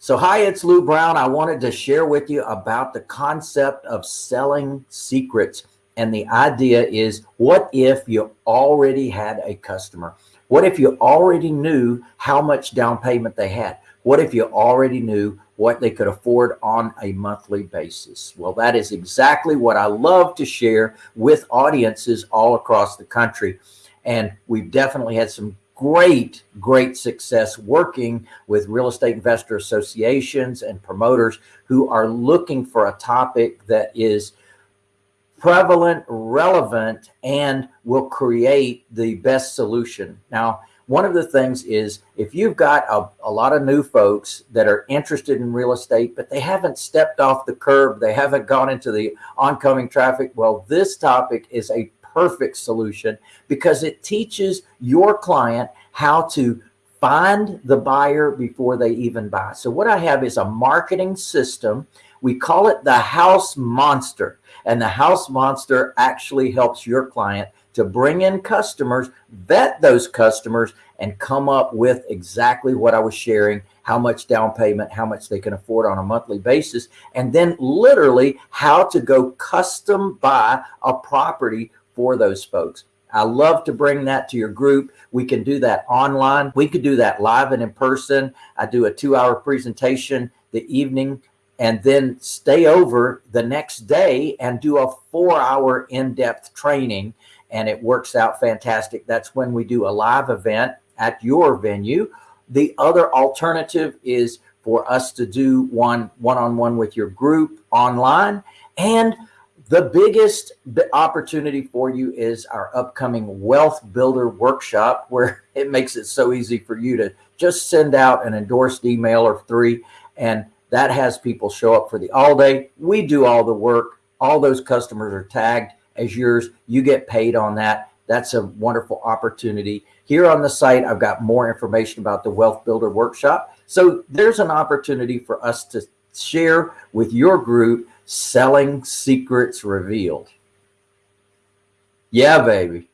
So hi, it's Lou Brown. I wanted to share with you about the concept of selling secrets. And the idea is, what if you already had a customer? What if you already knew how much down payment they had? What if you already knew what they could afford on a monthly basis? Well, that is exactly what I love to share with audiences all across the country. And we've definitely had some great, great success working with real estate investor associations and promoters who are looking for a topic that is prevalent, relevant, and will create the best solution. Now, one of the things is if you've got a, a, lot of new folks that are interested in real estate, but they haven't stepped off the curb, they haven't gone into the oncoming traffic. Well, this topic is a perfect solution because it teaches your client how to find the buyer before they even buy. So what I have is a marketing system. We call it the house monster and the house monster actually helps your client to bring in customers, vet those customers, and come up with exactly what I was sharing, how much down payment, how much they can afford on a monthly basis, and then literally how to go custom buy a property for those folks. I love to bring that to your group. We can do that online. We could do that live and in person. I do a two hour presentation the evening and then stay over the next day and do a four hour in-depth training and it works out fantastic. That's when we do a live event at your venue. The other alternative is for us to do one one-on-one -on -one with your group online. And the biggest opportunity for you is our upcoming wealth builder workshop where it makes it so easy for you to just send out an endorsed email or three and that has people show up for the all day. We do all the work. All those customers are tagged as yours. You get paid on that. That's a wonderful opportunity. Here on the site, I've got more information about the Wealth Builder Workshop. So there's an opportunity for us to share with your group selling secrets revealed. Yeah, baby.